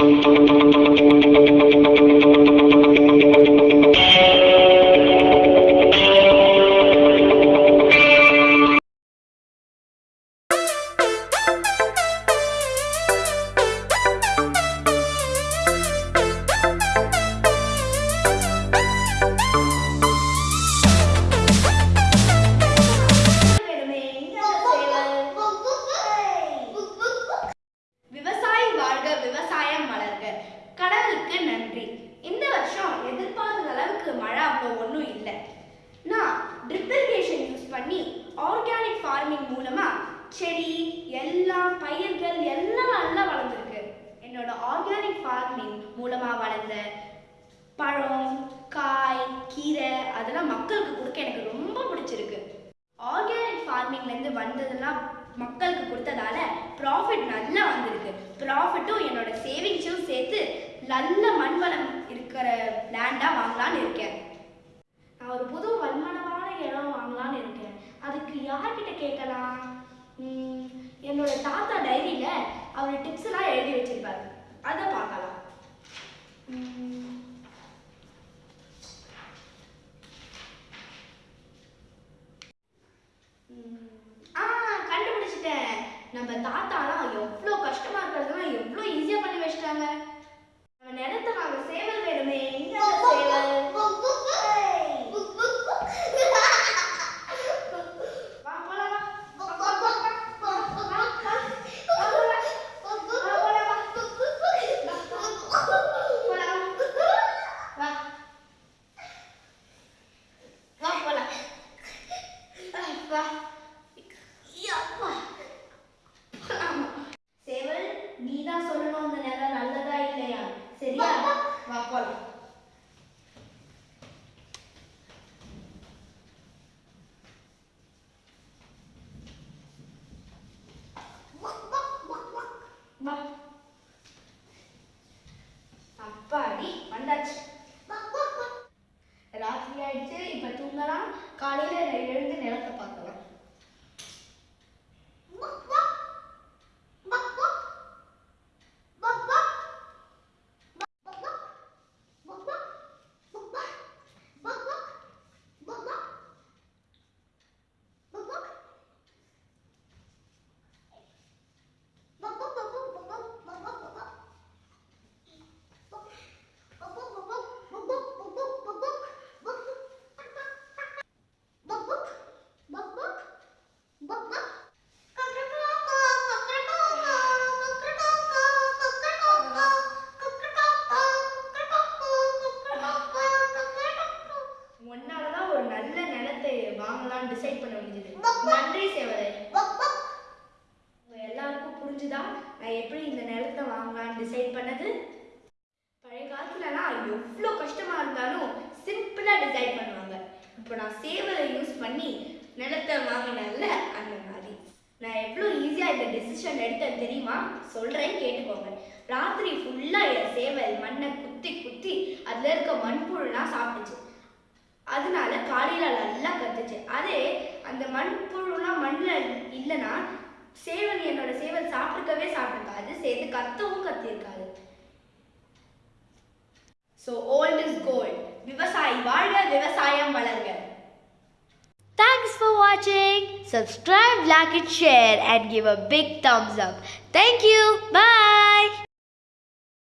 Thank you. செடி எல்லாம் பயிர்கள் எல்லாம் நல்லா வளர்ந்துருக்கு. என்னோட ஆர்கானிக் ஃபார்மிங் மூலமாக வளர்ந்த பழம் காய் கீரை அதெல்லாம் மக்களுக்கு கொடுக்க எனக்கு ரொம்ப பிடிச்சிருக்கு. ஆர்கானிக் ஃபார்மிங்லேருந்து வந்ததெல்லாம் மக்களுக்கு கொடுத்ததால ப்ராஃபிட் நல்லா வந்திருக்கு. ப்ராஃபிட்டும் என்னோட சேவிங்ஸும் சேர்த்து நல்ல மண்வளம் இருக்கிற லேண்டாக வாங்கலான்னு இருக்கேன். நான் ஒரு புது வன்மனமான இடம் வாங்கலான்னு இருக்கேன். அதுக்கு யார்கிட்ட கேட்கலாம்? என்னோட தாத்தா டைரியில் அவர் டிப்ஸ் எல்லாம் எழுதி வச்சிருப்பாரு. அதை பார்க்கலாம். கண்டுபிடிச்சிட்டேன். நம்ம தாத்தாலாம் எவ்வளோ கஷ்டமா இருக்கிறதெல்லாம் எவ்வளோ ஈஸியாக பண்ணி வச்சிட்டாங்க நம்ம நிலத்தை வாங்க சேவல் வேணுமே எங்க அந்த சேவல் வா போலாம் வா. வா, வா, வா, வா. வா, வா, வா. வா, போலாம். வா, போலாம், வா. போலாம். வா. வா, போலாம். யப்பா. சொல்லணும் அந்த நிலம் நல்லதா இல்லையா? சரியா? வா போலாம். அப்பாடி வந்தாச்சு. ராத்திரி ஆயிடுச்சு இப்ப தூங்கலாம். காலையில எழுந்து நிலத்தை நன்றி சேவலை எல்லாருக்கும் புரிஞ்சுதா? நான் எப்படி இந்த நிலத்தை வாங்கலாம்னு டிசைட் பண்ணது? பழைய காலத்துலலாம் எவ்வளோ கஷ்டமா இருந்தாலும் சிம்பிளாக டிசைட் பண்ணுவாங்க. இப்போ நான் சேவலை யூஸ் பண்ணி நிலத்தை வாங்கினேன்ல அந்த மாதிரி. நான் எவ்வளோ ஈஸியாக இந்த டெசிஷன் எடுத்தேன் தெரியுமா? சொல்கிறேன் கேட்டுக்கோங்க. ராத்திரி ஃபுல்லாக என் சேவல் மண்ணை குத்தி குத்தி அதில் இருக்க மண்புழுலாம் சாப்பிட்டுச்சு. அதனால காலையில் நல்லா கத்துச்சு அதே அந்த மண்புழுலாம் மண்ணில் இல்லைன்னா சேவல் என்னோட சேவல் சாப்பிட்டுக்கவே சாப்பிட்ருக்காது சேர்ந்து கத்தவும் கத்திருக்காது ஸோ ஓல்ட் இஸ் கோல்ட் விவசாயி வாழ்க விவசாயம் வளர்க Thanks for watching. Subscribe, like, and share, and give a big thumbs up. Thank you. Bye.